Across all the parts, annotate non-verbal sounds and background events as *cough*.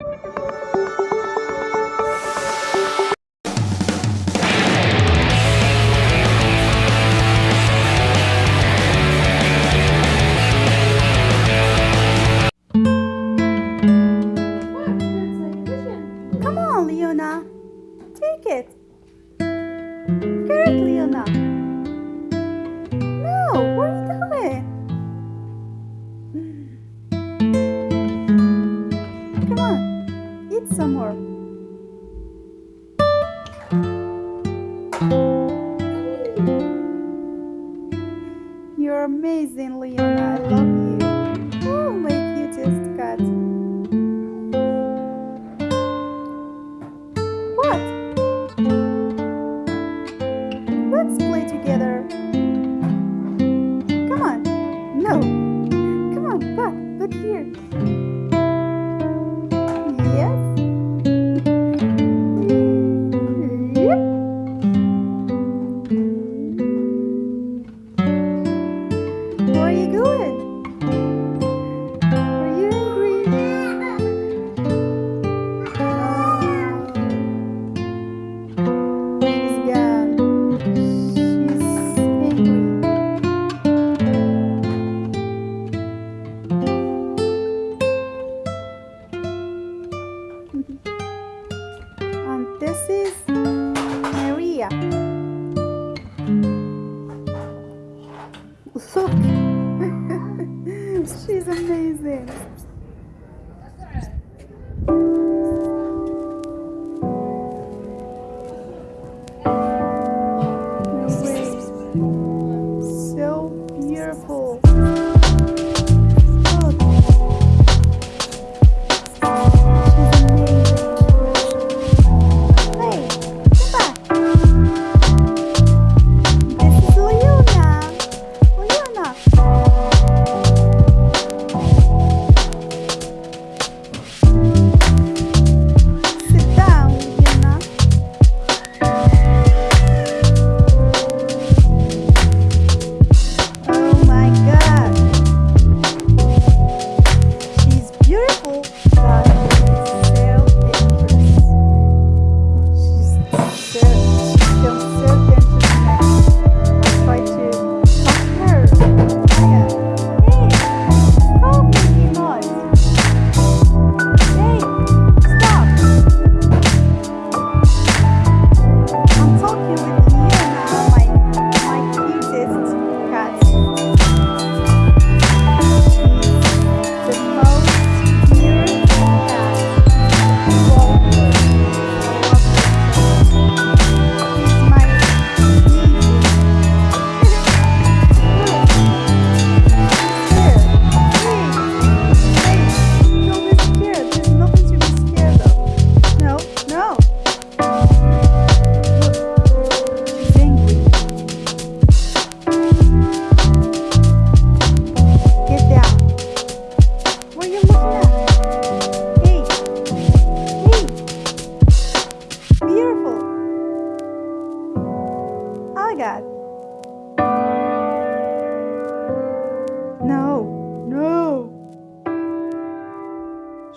you amazing, Leona. I love you. Oh, my cutest cat. What? Let's play together. Come on. No. *laughs* She's amazing.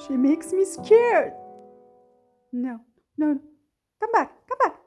She makes me scared. No, no, come back, come back.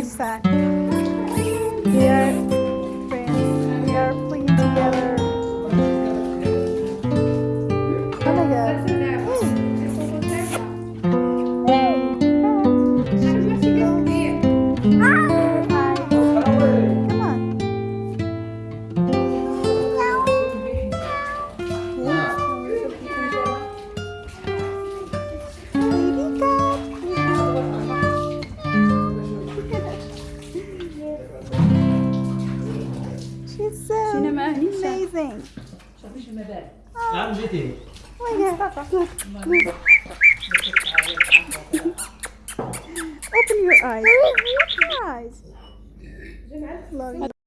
like that. Yeah. Amazing. I'm. Oh yeah. Look, look. Open your eyes. Open your eyes. Love you.